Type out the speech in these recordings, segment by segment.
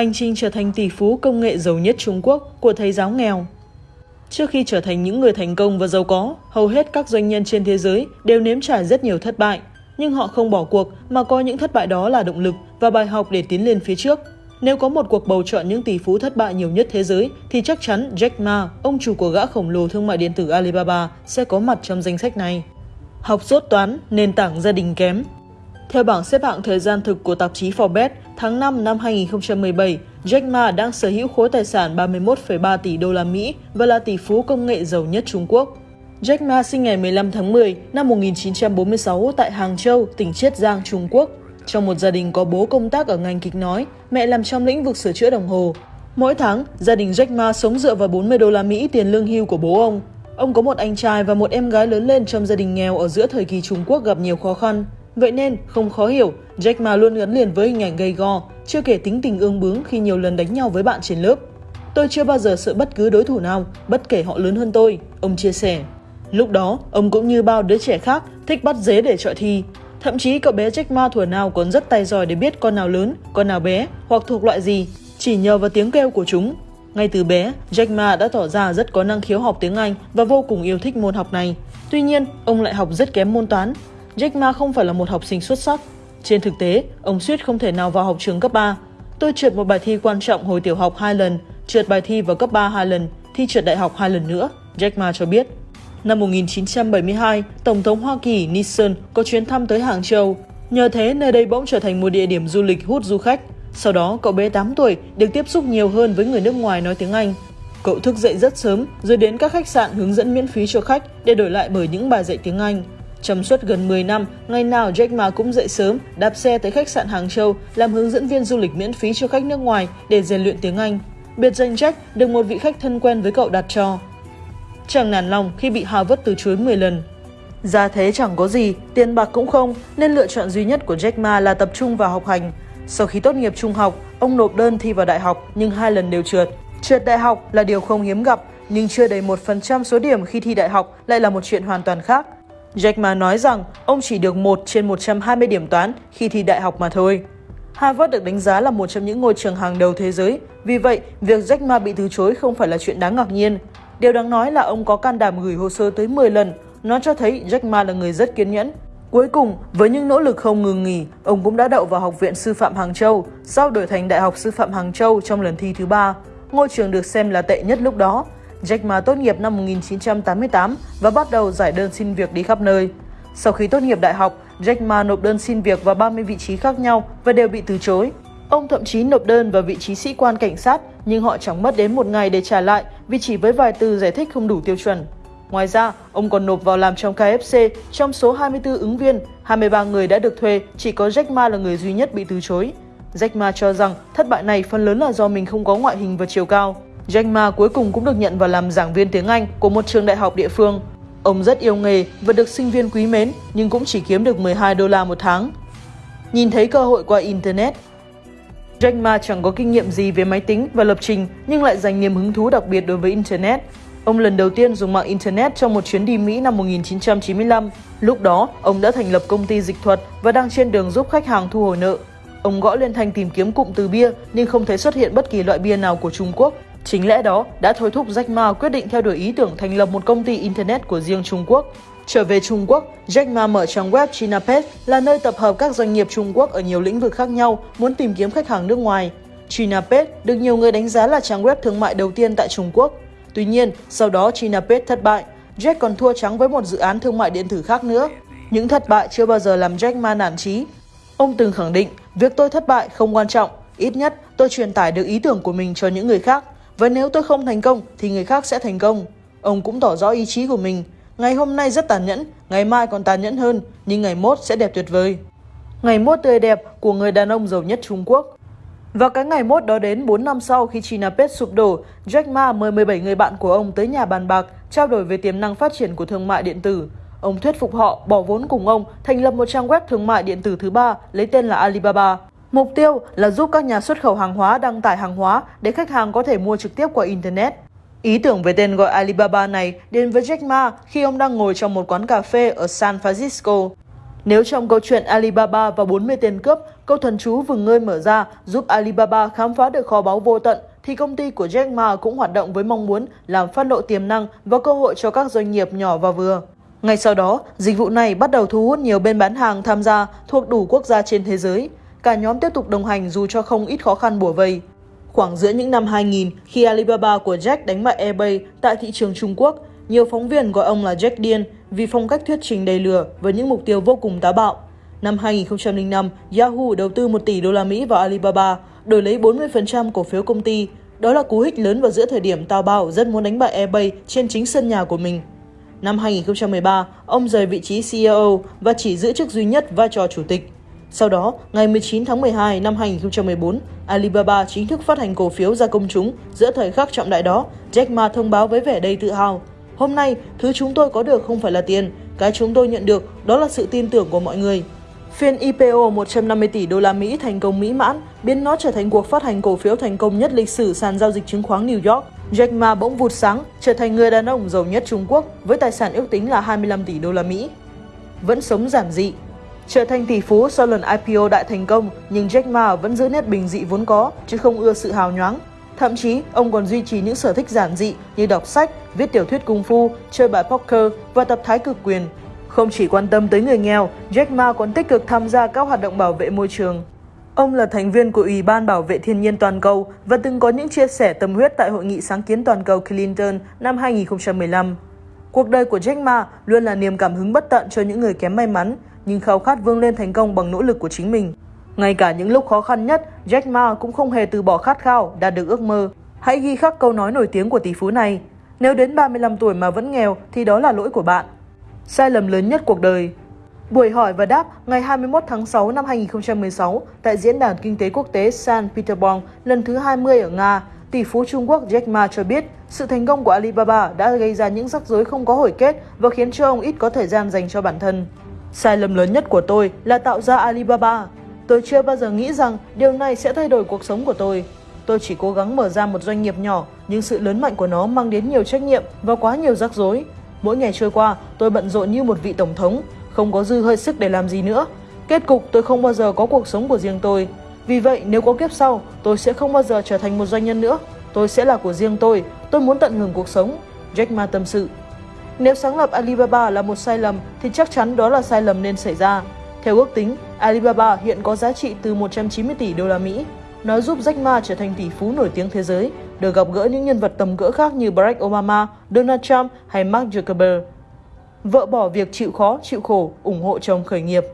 Hành trình trở thành tỷ phú công nghệ giàu nhất Trung Quốc của thầy giáo nghèo. Trước khi trở thành những người thành công và giàu có, hầu hết các doanh nhân trên thế giới đều nếm trải rất nhiều thất bại. Nhưng họ không bỏ cuộc mà coi những thất bại đó là động lực và bài học để tiến lên phía trước. Nếu có một cuộc bầu chọn những tỷ phú thất bại nhiều nhất thế giới thì chắc chắn Jack Ma, ông chủ của gã khổng lồ thương mại điện tử Alibaba, sẽ có mặt trong danh sách này. Học rốt toán, nền tảng gia đình kém, theo bảng xếp hạng thời gian thực của tạp chí Forbes, tháng 5 năm 2017, Jack Ma đang sở hữu khối tài sản 31,3 tỷ đô la Mỹ và là tỷ phú công nghệ giàu nhất Trung Quốc. Jack Ma sinh ngày 15 tháng 10 năm 1946 tại Hàng Châu, tỉnh Chiết Giang, Trung Quốc. Trong một gia đình có bố công tác ở ngành kịch nói, mẹ làm trong lĩnh vực sửa chữa đồng hồ. Mỗi tháng, gia đình Jack Ma sống dựa vào 40 đô la Mỹ tiền lương hưu của bố ông. Ông có một anh trai và một em gái lớn lên trong gia đình nghèo ở giữa thời kỳ Trung Quốc gặp nhiều khó khăn. Vậy nên, không khó hiểu, Jack Ma luôn gắn liền với hình ảnh gây go, chưa kể tính tình ương bướng khi nhiều lần đánh nhau với bạn trên lớp. Tôi chưa bao giờ sợ bất cứ đối thủ nào, bất kể họ lớn hơn tôi, ông chia sẻ. Lúc đó, ông cũng như bao đứa trẻ khác, thích bắt dế để trọi thi. Thậm chí cậu bé Jack Ma thuở nào còn rất tay giỏi để biết con nào lớn, con nào bé, hoặc thuộc loại gì, chỉ nhờ vào tiếng kêu của chúng. Ngay từ bé, Jack Ma đã tỏ ra rất có năng khiếu học tiếng Anh và vô cùng yêu thích môn học này. Tuy nhiên, ông lại học rất kém môn toán, Jack Ma không phải là một học sinh xuất sắc. Trên thực tế, ông suýt không thể nào vào học trường cấp 3. Tôi trượt một bài thi quan trọng hồi tiểu học hai lần, trượt bài thi vào cấp 3 hai lần, thi trượt đại học hai lần nữa, Jack Ma cho biết. Năm 1972, Tổng thống Hoa Kỳ Nixon có chuyến thăm tới Hàng Châu. Nhờ thế, nơi đây bỗng trở thành một địa điểm du lịch hút du khách. Sau đó, cậu bé 8 tuổi được tiếp xúc nhiều hơn với người nước ngoài nói tiếng Anh. Cậu thức dậy rất sớm, rồi đến các khách sạn hướng dẫn miễn phí cho khách để đổi lại bởi những bài dạy tiếng Anh. Trong suốt gần 10 năm, ngày nào Jack Ma cũng dậy sớm, đạp xe tới khách sạn Hàng Châu làm hướng dẫn viên du lịch miễn phí cho khách nước ngoài để rèn luyện tiếng Anh. Biệt danh Jack được một vị khách thân quen với cậu đặt cho. Chẳng nản lòng khi bị Harvard từ chối 10 lần. gia thế chẳng có gì, tiền bạc cũng không, nên lựa chọn duy nhất của Jack Ma là tập trung vào học hành. Sau khi tốt nghiệp trung học, ông nộp đơn thi vào đại học nhưng hai lần đều trượt. Trượt đại học là điều không hiếm gặp, nhưng chưa đầy 1% số điểm khi thi đại học lại là một chuyện hoàn toàn khác. Jack Ma nói rằng ông chỉ được 1 trên 120 điểm toán khi thi đại học mà thôi. Harvard được đánh giá là một trong những ngôi trường hàng đầu thế giới, vì vậy việc Jack Ma bị từ chối không phải là chuyện đáng ngạc nhiên. Điều đáng nói là ông có can đảm gửi hồ sơ tới 10 lần, nó cho thấy Jack Ma là người rất kiên nhẫn. Cuối cùng, với những nỗ lực không ngừng nghỉ, ông cũng đã đậu vào Học viện Sư phạm Hàng Châu, sau đổi thành Đại học Sư phạm Hàng Châu trong lần thi thứ ba. Ngôi trường được xem là tệ nhất lúc đó, Jack Ma tốt nghiệp năm 1988 và bắt đầu giải đơn xin việc đi khắp nơi. Sau khi tốt nghiệp đại học, Jack Ma nộp đơn xin việc vào 30 vị trí khác nhau và đều bị từ chối. Ông thậm chí nộp đơn vào vị trí sĩ quan cảnh sát, nhưng họ chẳng mất đến một ngày để trả lại vì chỉ với vài từ giải thích không đủ tiêu chuẩn. Ngoài ra, ông còn nộp vào làm trong KFC, trong số 24 ứng viên, 23 người đã được thuê, chỉ có Jack Ma là người duy nhất bị từ chối. Jack Ma cho rằng thất bại này phần lớn là do mình không có ngoại hình và chiều cao. Jack Ma cuối cùng cũng được nhận vào làm giảng viên tiếng Anh của một trường đại học địa phương. Ông rất yêu nghề và được sinh viên quý mến, nhưng cũng chỉ kiếm được 12 đô la một tháng. Nhìn thấy cơ hội qua Internet, Jack Ma chẳng có kinh nghiệm gì về máy tính và lập trình nhưng lại dành niềm hứng thú đặc biệt đối với Internet. Ông lần đầu tiên dùng mạng Internet trong một chuyến đi Mỹ năm 1995. Lúc đó, ông đã thành lập công ty dịch thuật và đang trên đường giúp khách hàng thu hồi nợ. Ông gõ lên thanh tìm kiếm cụm từ bia nhưng không thấy xuất hiện bất kỳ loại bia nào của Trung Quốc Chính lẽ đó đã thôi thúc Jack Ma quyết định theo đuổi ý tưởng thành lập một công ty Internet của riêng Trung Quốc. Trở về Trung Quốc, Jack Ma mở trang web ChinaPet là nơi tập hợp các doanh nghiệp Trung Quốc ở nhiều lĩnh vực khác nhau muốn tìm kiếm khách hàng nước ngoài. ChinaPet được nhiều người đánh giá là trang web thương mại đầu tiên tại Trung Quốc. Tuy nhiên, sau đó ChinaPet thất bại, Jack còn thua trắng với một dự án thương mại điện tử khác nữa. Những thất bại chưa bao giờ làm Jack Ma nản chí. Ông từng khẳng định, việc tôi thất bại không quan trọng, ít nhất tôi truyền tải được ý tưởng của mình cho những người khác và nếu tôi không thành công thì người khác sẽ thành công. Ông cũng tỏ rõ ý chí của mình. Ngày hôm nay rất tàn nhẫn, ngày mai còn tàn nhẫn hơn, nhưng ngày mốt sẽ đẹp tuyệt vời. Ngày mốt tươi đẹp của người đàn ông giàu nhất Trung Quốc. Và cái ngày mốt đó đến 4 năm sau khi China Pet sụp đổ, Jack Ma mời 17 người bạn của ông tới nhà bàn bạc, trao đổi về tiềm năng phát triển của thương mại điện tử. Ông thuyết phục họ bỏ vốn cùng ông thành lập một trang web thương mại điện tử thứ ba lấy tên là Alibaba. Mục tiêu là giúp các nhà xuất khẩu hàng hóa đăng tải hàng hóa để khách hàng có thể mua trực tiếp qua Internet. Ý tưởng về tên gọi Alibaba này đến với Jack Ma khi ông đang ngồi trong một quán cà phê ở San Francisco. Nếu trong câu chuyện Alibaba và 40 tên cướp câu thần chú vừng ngơi mở ra giúp Alibaba khám phá được kho báu vô tận, thì công ty của Jack Ma cũng hoạt động với mong muốn làm phát lộ tiềm năng và cơ hội cho các doanh nghiệp nhỏ và vừa. Ngay sau đó, dịch vụ này bắt đầu thu hút nhiều bên bán hàng tham gia thuộc đủ quốc gia trên thế giới. Cả nhóm tiếp tục đồng hành dù cho không ít khó khăn bủa vây. Khoảng giữa những năm 2000, khi Alibaba của Jack đánh bại eBay tại thị trường Trung Quốc, nhiều phóng viên gọi ông là Jack điên vì phong cách thuyết trình đầy lừa với những mục tiêu vô cùng táo bạo. Năm 2005, Yahoo đầu tư 1 tỷ đô la Mỹ vào Alibaba, đổi lấy 40% cổ phiếu công ty. Đó là cú hích lớn vào giữa thời điểm Tao Bao rất muốn đánh bại eBay trên chính sân nhà của mình. Năm 2013, ông rời vị trí CEO và chỉ giữ chức duy nhất vai trò chủ tịch. Sau đó, ngày 19 tháng 12 năm 2014, Alibaba chính thức phát hành cổ phiếu ra công chúng. Giữa thời khắc trọng đại đó, Jack Ma thông báo với vẻ đầy tự hào. Hôm nay, thứ chúng tôi có được không phải là tiền, cái chúng tôi nhận được đó là sự tin tưởng của mọi người. Phiên IPO 150 tỷ đô la Mỹ thành công mỹ mãn, biến nó trở thành cuộc phát hành cổ phiếu thành công nhất lịch sử sàn giao dịch chứng khoán New York. Jack Ma bỗng vụt sáng, trở thành người đàn ông giàu nhất Trung Quốc với tài sản ước tính là 25 tỷ đô la Mỹ. Vẫn sống giản dị, Trở thành tỷ phú sau lần IPO đại thành công, nhưng Jack Ma vẫn giữ nét bình dị vốn có, chứ không ưa sự hào nhoáng. Thậm chí, ông còn duy trì những sở thích giản dị như đọc sách, viết tiểu thuyết cung phu, chơi bài poker và tập thái cực quyền. Không chỉ quan tâm tới người nghèo, Jack Ma còn tích cực tham gia các hoạt động bảo vệ môi trường. Ông là thành viên của Ủy ban Bảo vệ Thiên nhiên Toàn cầu và từng có những chia sẻ tâm huyết tại Hội nghị sáng kiến toàn cầu Clinton năm 2015. Cuộc đời của Jack Ma luôn là niềm cảm hứng bất tận cho những người kém may mắn, nhưng khao khát vươn lên thành công bằng nỗ lực của chính mình. Ngay cả những lúc khó khăn nhất, Jack Ma cũng không hề từ bỏ khát khao, đạt được ước mơ. Hãy ghi khắc câu nói nổi tiếng của tỷ phú này. Nếu đến 35 tuổi mà vẫn nghèo thì đó là lỗi của bạn. Sai lầm lớn nhất cuộc đời Buổi hỏi và đáp ngày 21 tháng 6 năm 2016 tại Diễn đàn Kinh tế Quốc tế San Petersburg lần thứ 20 ở Nga, tỷ phú Trung Quốc Jack Ma cho biết sự thành công của Alibaba đã gây ra những rắc rối không có hồi kết và khiến cho ông ít có thời gian dành cho bản thân. Sai lầm lớn nhất của tôi là tạo ra Alibaba. Tôi chưa bao giờ nghĩ rằng điều này sẽ thay đổi cuộc sống của tôi. Tôi chỉ cố gắng mở ra một doanh nghiệp nhỏ, nhưng sự lớn mạnh của nó mang đến nhiều trách nhiệm và quá nhiều rắc rối. Mỗi ngày trôi qua, tôi bận rộn như một vị tổng thống, không có dư hơi sức để làm gì nữa. Kết cục tôi không bao giờ có cuộc sống của riêng tôi. Vì vậy, nếu có kiếp sau, tôi sẽ không bao giờ trở thành một doanh nhân nữa. Tôi sẽ là của riêng tôi, tôi muốn tận hưởng cuộc sống. Jack Ma tâm sự. Nếu sáng lập Alibaba là một sai lầm thì chắc chắn đó là sai lầm nên xảy ra. Theo ước tính, Alibaba hiện có giá trị từ 190 tỷ đô la Mỹ. Nó giúp Jack Ma trở thành tỷ phú nổi tiếng thế giới, được gặp gỡ những nhân vật tầm cỡ khác như Barack Obama, Donald Trump hay Mark Zuckerberg. Vợ bỏ việc chịu khó, chịu khổ, ủng hộ chồng khởi nghiệp.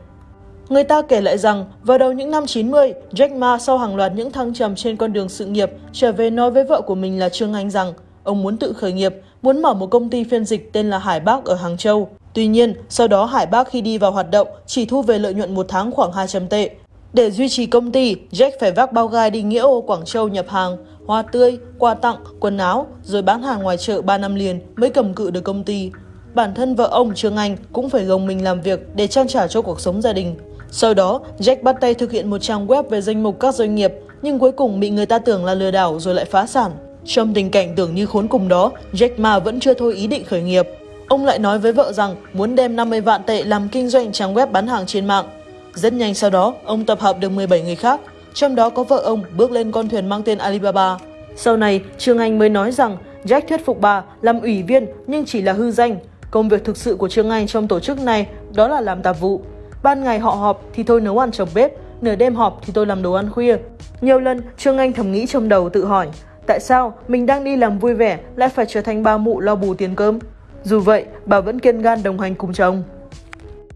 Người ta kể lại rằng, vào đầu những năm 90, Jack Ma sau hàng loạt những thăng trầm trên con đường sự nghiệp, trở về nói với vợ của mình là Trương Anh rằng ông muốn tự khởi nghiệp, muốn mở một công ty phiên dịch tên là Hải Bác ở Hàng Châu. Tuy nhiên, sau đó Hải Bác khi đi vào hoạt động chỉ thu về lợi nhuận một tháng khoảng 200 tệ. Để duy trì công ty, Jack phải vác bao gai đi nghĩa ô Quảng Châu nhập hàng, hoa tươi, quà tặng, quần áo, rồi bán hàng ngoài chợ 3 năm liền mới cầm cự được công ty. Bản thân vợ ông Trương Anh cũng phải gồng mình làm việc để trang trải cho cuộc sống gia đình. Sau đó, Jack bắt tay thực hiện một trang web về danh mục các doanh nghiệp, nhưng cuối cùng bị người ta tưởng là lừa đảo rồi lại phá sản. Trong tình cảnh tưởng như khốn cùng đó, Jack Ma vẫn chưa thôi ý định khởi nghiệp. Ông lại nói với vợ rằng muốn đem 50 vạn tệ làm kinh doanh trang web bán hàng trên mạng. Rất nhanh sau đó, ông tập hợp được 17 người khác, trong đó có vợ ông bước lên con thuyền mang tên Alibaba. Sau này, Trương Anh mới nói rằng Jack thuyết phục bà làm ủy viên nhưng chỉ là hư danh. Công việc thực sự của Trương Anh trong tổ chức này đó là làm tạp vụ. Ban ngày họ họp thì tôi nấu ăn trong bếp, nửa đêm họp thì tôi làm đồ ăn khuya. Nhiều lần, Trương Anh thầm nghĩ trong đầu tự hỏi, Tại sao mình đang đi làm vui vẻ lại phải trở thành ba mụ lo bù tiền cơm? Dù vậy, bà vẫn kiên gan đồng hành cùng chồng.